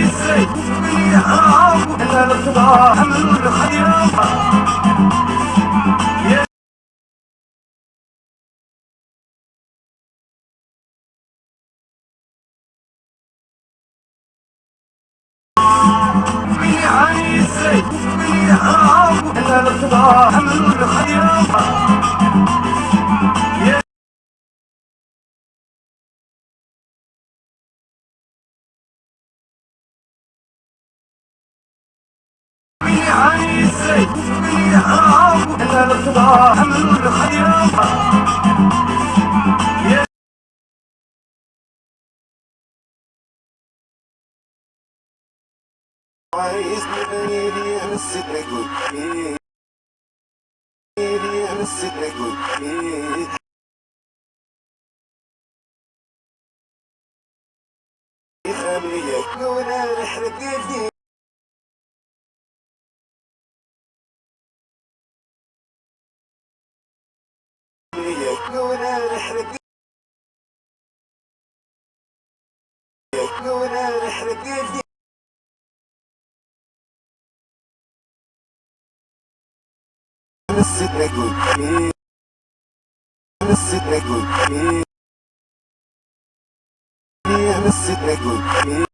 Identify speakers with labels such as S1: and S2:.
S1: عايز نبيني انا السيدنا قول انا السيدنا قول خليك وأنا نحرق ديني نحرق وأنا نحرق ديني نسيت نقول نسيت نقول نسيت نقول